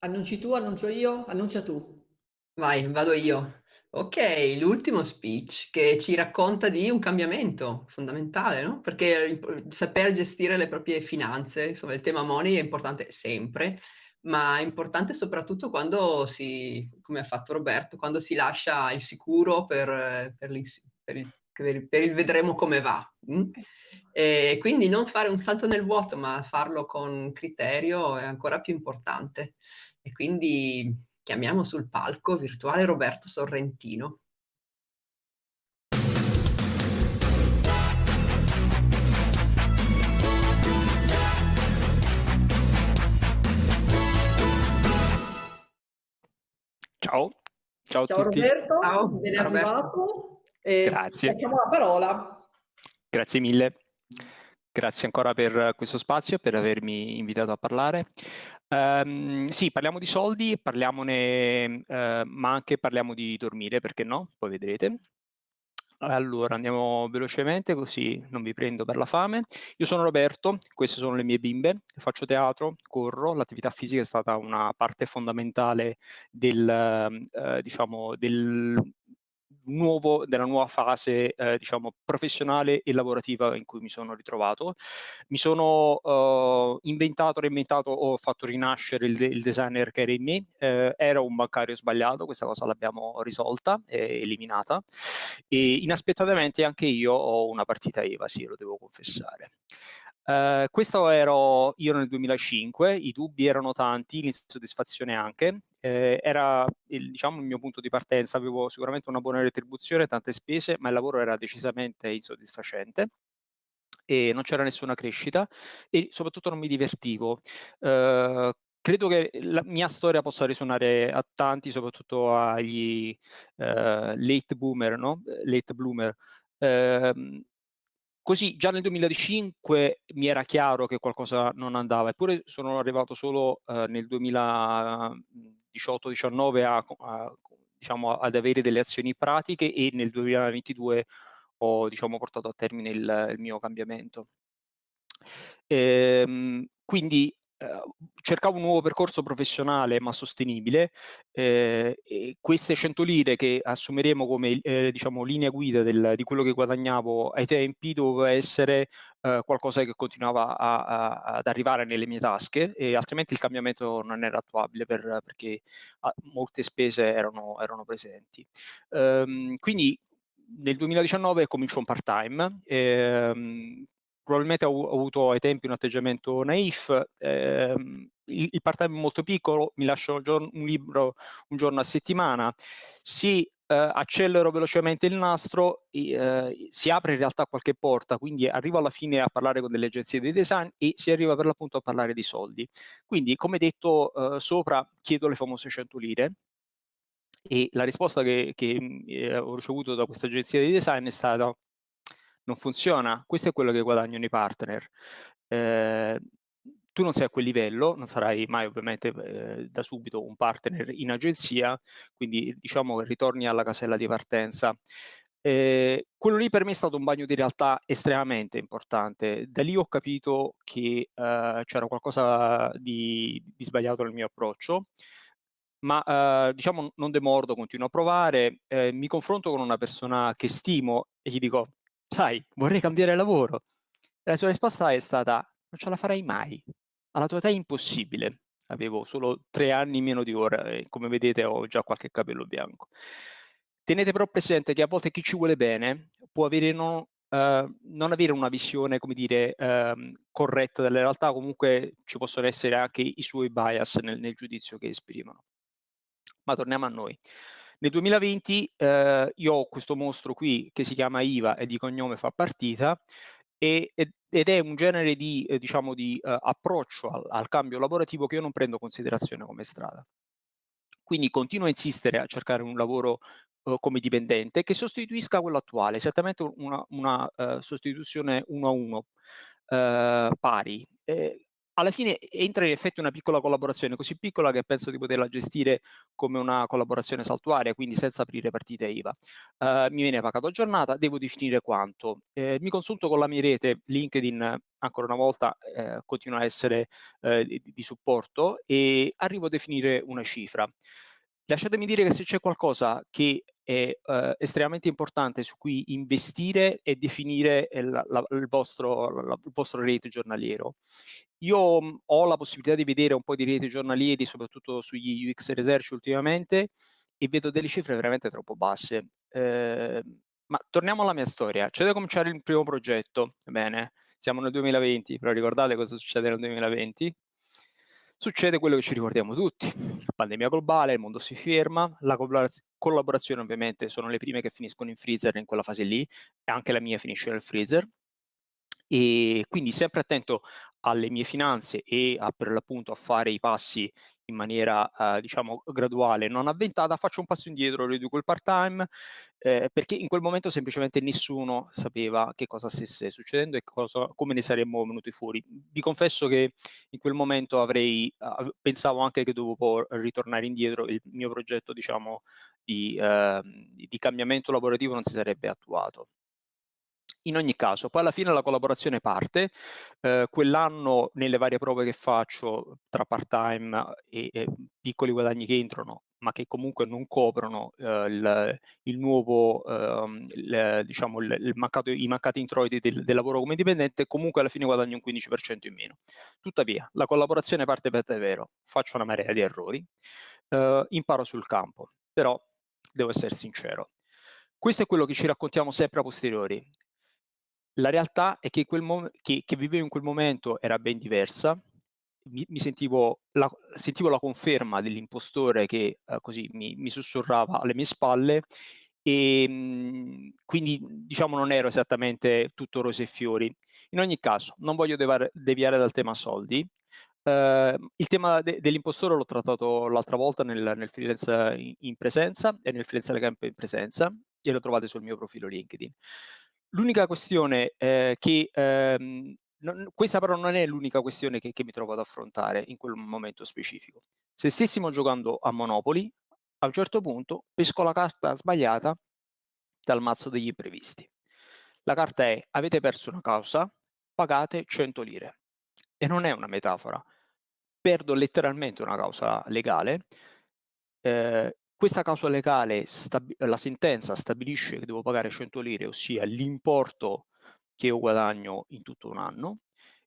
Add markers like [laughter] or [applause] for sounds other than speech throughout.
Annunci tu, annuncio io? Annuncia tu. Vai, vado io. Ok, l'ultimo speech che ci racconta di un cambiamento fondamentale, no? Perché saper gestire le proprie finanze, insomma, il tema money è importante sempre, ma è importante soprattutto quando si, come ha fatto Roberto, quando si lascia il sicuro per, per per il, per il- per il vedremo come va. mm? Eh. E quindi non fare un salto nel vuoto, ma farlo con criterio è ancora più importante. E quindi chiamiamo sul palco virtuale Roberto Sorrentino. Ciao, ciao a Ciao tutti. Roberto, Ciao, ben Roberto. arrivato. E Grazie. Lasciamo la parola. Grazie mille. Grazie ancora per questo spazio e per avermi invitato a parlare. Ehm, sì, parliamo di soldi, parliamone, eh, ma anche parliamo di dormire, perché no? Poi vedrete. Allora, andiamo velocemente così non vi prendo per la fame. Io sono Roberto, queste sono le mie bimbe, faccio teatro, corro, l'attività fisica è stata una parte fondamentale del, eh, diciamo, del nuovo, della nuova fase eh, diciamo, professionale e lavorativa in cui mi sono ritrovato. Mi sono uh, inventato, reinventato, ho fatto rinascere il, il designer che era in me. Eh, era un bancario sbagliato, questa cosa l'abbiamo risolta eliminata. E inaspettatamente anche io ho una partita IVA, sì, lo devo confessare. Uh, questo ero io nel 2005, i dubbi erano tanti, l'insoddisfazione anche, eh, era il, diciamo, il mio punto di partenza, avevo sicuramente una buona retribuzione, tante spese, ma il lavoro era decisamente insoddisfacente e non c'era nessuna crescita e soprattutto non mi divertivo. Uh, credo che la mia storia possa risuonare a tanti, soprattutto agli uh, late boomer, no? Late bloomer. Uh, Così già nel 2005 mi era chiaro che qualcosa non andava, eppure sono arrivato solo eh, nel 2018-19 a, a, diciamo, ad avere delle azioni pratiche e nel 2022 ho diciamo, portato a termine il, il mio cambiamento. Ehm, quindi cercavo un nuovo percorso professionale ma sostenibile eh, e queste 100 lire che assumeremo come eh, diciamo, linea guida del, di quello che guadagnavo ai tempi doveva essere eh, qualcosa che continuava a, a, ad arrivare nelle mie tasche e altrimenti il cambiamento non era attuabile per, perché a, molte spese erano, erano presenti. Ehm, quindi nel 2019 comincio un part-time, ehm, probabilmente ho, avuto ai tempi un atteggiamento naif, ehm, il, il part-time è molto piccolo, mi lascio un, libro un giorno a settimana, si eh, accelero velocemente il nastro, eh, si apre in realtà qualche porta, quindi arrivo alla fine a parlare con delle agenzie di design e si arriva per l'appunto a parlare di soldi. Quindi, come detto eh, sopra, chiedo le famose 100 lire, e la risposta che, che eh, ho ricevuto da questa agenzia di design è stata non funziona, questo è quello che guadagnano i partner. Eh, tu non sei a quel livello, non sarai mai ovviamente eh, da subito un partner in agenzia, quindi diciamo che ritorni alla casella di partenza. Eh, quello lì per me è stato un bagno di realtà estremamente importante. Da lì ho capito che eh, c'era qualcosa di, di, sbagliato nel mio approccio, ma eh, diciamo non demordo, continuo a provare, eh, mi confronto con una persona che stimo e gli dico sai, vorrei cambiare lavoro. E la sua risposta è stata, non ce la farai mai. Alla tua età è impossibile. Avevo solo tre anni meno di ora e come vedete ho già qualche capello bianco. Tenete però presente che a volte chi ci vuole bene può avere non, Uh, non avere una visione, come dire, uh, corretta delle realtà, comunque ci possono essere anche i suoi bias nel, nel giudizio che esprimono. Ma torniamo a noi. Nel 2020 eh, io ho questo mostro qui che si chiama IVA e di cognome fa partita e, ed è un genere di, eh, diciamo, di eh, approccio al, al, cambio lavorativo che io non prendo in considerazione come strada. Quindi continuo a insistere a cercare un lavoro eh, come dipendente che sostituisca quello attuale, esattamente una, una uh, sostituzione uno a uno, uh, pari. Alla fine entra in effetti una piccola collaborazione, così piccola che penso di poterla gestire come una collaborazione saltuaria, quindi senza aprire partite IVA. Uh, mi viene pagato a giornata, devo definire quanto. Eh, mi consulto con la mia rete, LinkedIn ancora una volta eh, continua a essere eh, di, di supporto e arrivo a definire una cifra. Lasciatemi dire che se c'è qualcosa che è eh, estremamente importante su cui investire e definire la, la, il, vostro, la, il, vostro, rate giornaliero. Io mh, ho la possibilità di vedere un po' di rete giornalieri, soprattutto sugli UX Research ultimamente, e vedo delle cifre veramente troppo basse. Eh, ma torniamo alla mia storia. C'è da cominciare il primo progetto, bene, siamo nel 2020, però ricordate cosa succede nel 2020? Succede quello che ci ricordiamo tutti, pandemia globale, il mondo si ferma, la collaborazione ovviamente sono le prime che finiscono in freezer in quella fase lì, e anche la mia finisce nel freezer, e quindi sempre attento alle mie finanze e a, per l'appunto a fare i passi in maniera eh, diciamo graduale, non avventata, faccio un passo indietro, riduco il part time eh, perché in quel momento semplicemente nessuno sapeva che cosa stesse succedendo e cosa, come ne saremmo venuti fuori. Vi confesso che in quel momento avrei, uh, pensavo anche che dovevo ritornare indietro, il mio progetto diciamo di, uh, di cambiamento lavorativo non si sarebbe attuato. In ogni caso, poi alla fine la collaborazione parte, eh, quell'anno nelle varie prove che faccio tra part-time e, e, piccoli guadagni che entrano, ma che comunque non coprono eh, il, il, nuovo, eh, il, diciamo, il, mancato, i mancati introiti del, del, lavoro come dipendente, comunque alla fine guadagno un 15% in meno. Tuttavia, la collaborazione parte per davvero, faccio una marea di errori, eh, imparo sul campo, però devo essere sincero. Questo è quello che ci raccontiamo sempre a posteriori la realtà è che, che, che vivevo in quel momento era ben diversa, mi, mi sentivo, la, sentivo, la, conferma dell'impostore che eh, così mi, mi, sussurrava alle mie spalle e mh, mhmm, quindi diciamo non ero esattamente tutto rose e fiori. In ogni caso, non voglio deviare dal tema soldi. Uh, il tema de dell'impostore l'ho trattato l'altra volta nel, nel freelance in, in, presenza e nel freelance camp in presenza e lo trovate sul mio profilo LinkedIn. L'unica questione eh, che, ehm, non, questa però non è l'unica questione che, che, mi trovo ad affrontare in quel momento specifico. Se stessimo giocando a Monopoli, a un certo punto pesco la carta sbagliata dal mazzo degli imprevisti. La carta è avete perso una causa, pagate 100 lire. E non è una metafora. Perdo letteralmente una causa legale, eh, questa causa legale, la sentenza stabilisce che devo pagare 100 lire, ossia l'importo che io guadagno in tutto un anno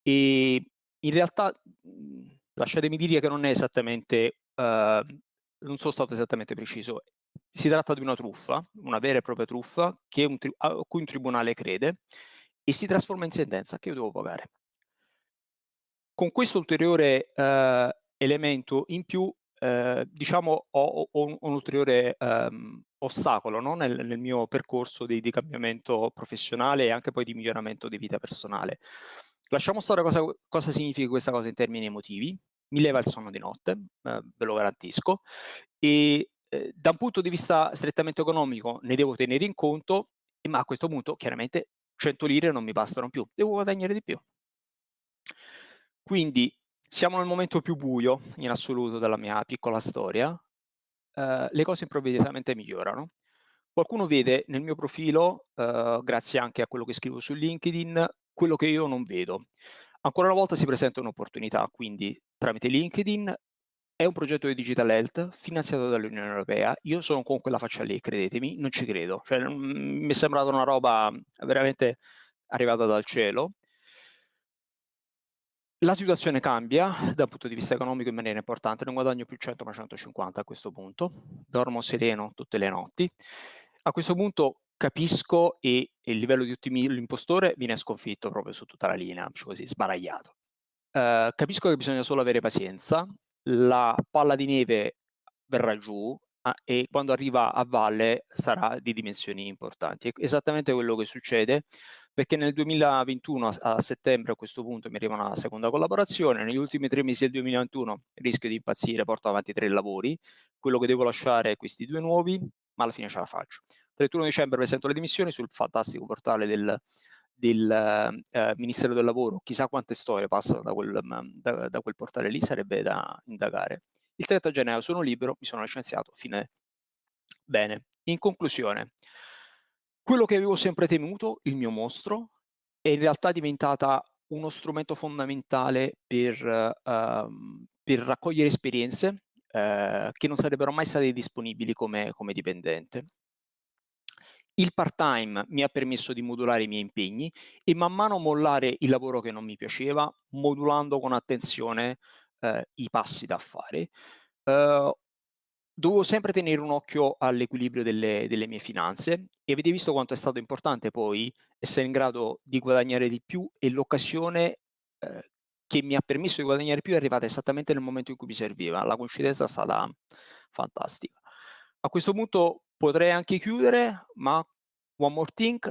e in realtà mhmm, lasciatemi dire che non è esattamente, uh, non sono stato esattamente preciso, si tratta di una truffa, una vera e propria truffa un a cui un tribunale crede e si trasforma in sentenza che io devo pagare. Con questo ulteriore uh, elemento in più Ehm, diciamo ho, ho, un, un, ulteriore ehm, ostacolo no? nel, nel, mio percorso di, di, cambiamento professionale e anche poi di miglioramento di vita personale. Lasciamo stare cosa, cosa significa questa cosa in termini emotivi, mi leva il sonno di notte, eh, ve lo garantisco, e eh, da un punto di vista strettamente economico ne devo tenere in conto, ma a questo punto chiaramente 100 lire non mi bastano più, devo guadagnare di più. Quindi siamo nel momento più buio in assoluto della mia piccola storia, uh, le cose improvvisamente migliorano. Qualcuno vede nel mio profilo, uh, grazie anche a quello che scrivo su LinkedIn, quello che io non vedo. Ancora una volta si presenta un'opportunità, quindi tramite LinkedIn è un progetto di Digital Health finanziato dall'Unione Europea. Io sono con quella faccia lì, credetemi, non ci credo. Cioè, mi è sembrata una roba veramente arrivata dal cielo. La situazione cambia dal punto di vista economico in maniera importante, non guadagno più 100 ma 150 a questo punto, dormo sereno tutte le notti. A questo punto capisco e, il livello di ottimismo dell'impostore viene sconfitto proprio su tutta la linea, così sbaragliato. Uh, capisco che bisogna solo avere pazienza, la palla di neve verrà giù, Ah, e quando arriva a valle sarà di dimensioni importanti. È esattamente quello che succede perché nel 2021 a, a settembre a questo punto mi arriva una seconda collaborazione, negli ultimi tre mesi del 2021 rischio di impazzire, porto avanti tre lavori, quello che devo lasciare è questi due nuovi, ma alla fine ce la faccio. 31 dicembre presento le dimissioni sul fantastico portale del, del eh, Ministero del Lavoro, chissà quante storie passano da quel, da, da quel portale lì, sarebbe da indagare. Il 30 gennaio sono libero, mi sono licenziato, fine. Bene, in conclusione, quello che avevo sempre temuto, il mio mostro, è in realtà diventata uno strumento fondamentale per, uh, per raccogliere esperienze uh, che non sarebbero mai state disponibili come, come dipendente. Il part-time mi ha permesso di modulare i miei impegni e man mano mollare il lavoro che non mi piaceva, modulando con attenzione uh, i passi da fare. Uh, dovevo sempre tenere un occhio all'equilibrio delle, delle, mie finanze e avete visto quanto è stato importante poi essere in grado di guadagnare di più e l'occasione eh, che mi ha permesso di guadagnare più è arrivata esattamente nel momento in cui mi serviva. La coincidenza è stata fantastica. A questo punto potrei anche chiudere, ma one more thing,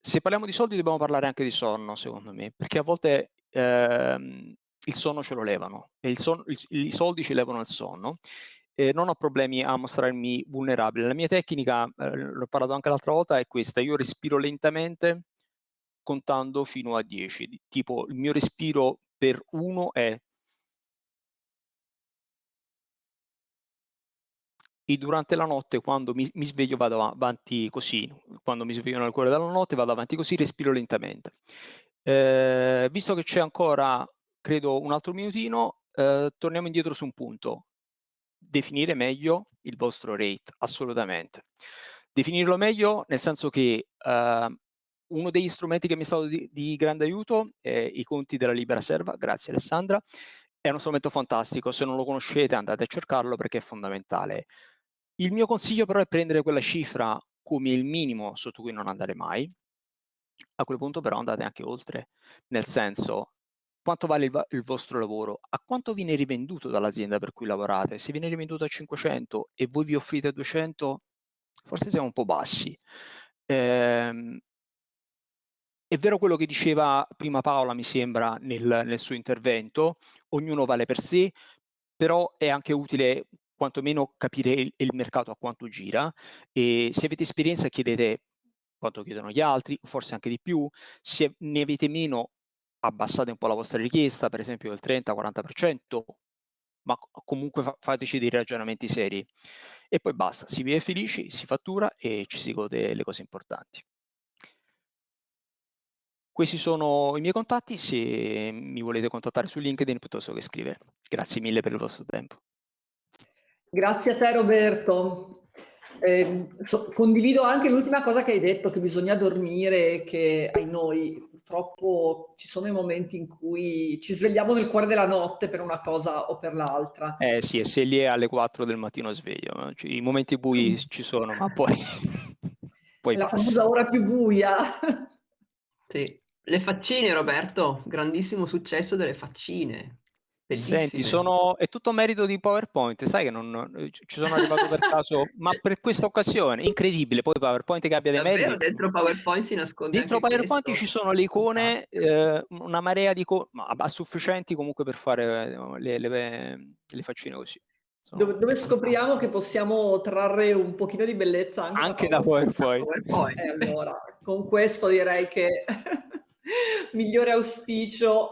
se parliamo di soldi dobbiamo parlare anche di sonno, secondo me, perché a volte ehm, il sonno ce lo levano e il son, il, i soldi ci levano il sonno eh, non ho problemi a mostrarmi vulnerabile. La mia tecnica, eh, l'ho parlato anche l'altra volta, è questa. Io respiro lentamente contando fino a 10. Tipo il mio respiro per 1 è e durante la notte quando mi, mi, sveglio vado avanti così, quando mi sveglio nel cuore della notte vado avanti così, respiro lentamente. Eh, visto che c'è ancora, credo, un altro minutino, eh, torniamo indietro su un punto definire meglio il vostro rate, assolutamente. Definirlo meglio nel senso che uh, uno degli strumenti che mi è stato di, di grande aiuto è i conti della Libera Serva, grazie Alessandra, è uno strumento fantastico, se non lo conoscete andate a cercarlo perché è fondamentale. Il mio consiglio però è prendere quella cifra come il minimo sotto cui non andare mai, a quel punto però andate anche oltre, nel senso quanto vale il, il, vostro lavoro, a quanto viene rivenduto dall'azienda per cui lavorate. Se viene rivenduto a 500 e voi vi offrite a 200, forse siamo un po' bassi. Ehm, è vero quello che diceva prima Paola, mi sembra, nel, nel suo intervento, ognuno vale per sé, però è anche utile quantomeno capire il, il mercato a quanto gira e se avete esperienza chiedete quanto chiedono gli altri, forse anche di più, se ne avete meno abbassate un po' la vostra richiesta, per esempio del 30-40%, ma comunque fa fateci dei ragionamenti seri. E poi basta, si vive felici, si fattura e ci si gode le cose importanti. Questi sono i miei contatti, se mi volete contattare su LinkedIn piuttosto che scrivere. Grazie mille per il vostro tempo. Grazie a te Roberto. Eh, so, condivido anche l'ultima cosa che hai detto, che bisogna dormire, che ai noi purtroppo ci sono i momenti in cui ci svegliamo nel cuore della notte per una cosa o per l'altra. Eh sì, e se lì è alle 4 del mattino sveglio, cioè, i momenti bui ci sono, ma poi... [laughs] poi La famosa ora più buia. Sì, le faccine Roberto, grandissimo successo delle faccine. Bellissime. Senti, sono, è tutto merito di PowerPoint, sai che non, ci sono arrivato per caso, ma per questa occasione, incredibile, poi PowerPoint che abbia dei Davvero, meriti. dentro PowerPoint si nasconde Dentro PowerPoint questo. ci sono le icone, eh, una marea di icone, ma sufficienti comunque per fare eh, le, le, le faccine così. Dove, dove, scopriamo che possiamo trarre un pochino di bellezza anche, anche da PowerPoint. [laughs] PowerPoint. Eh, allora, con questo direi che [laughs] migliore auspicio.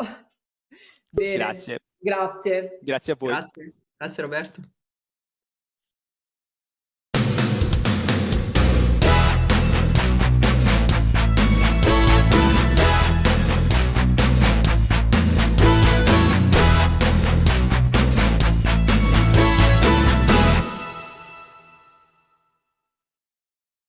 Bene. Grazie. Grazie. Grazie a voi. Grazie, Grazie Roberto.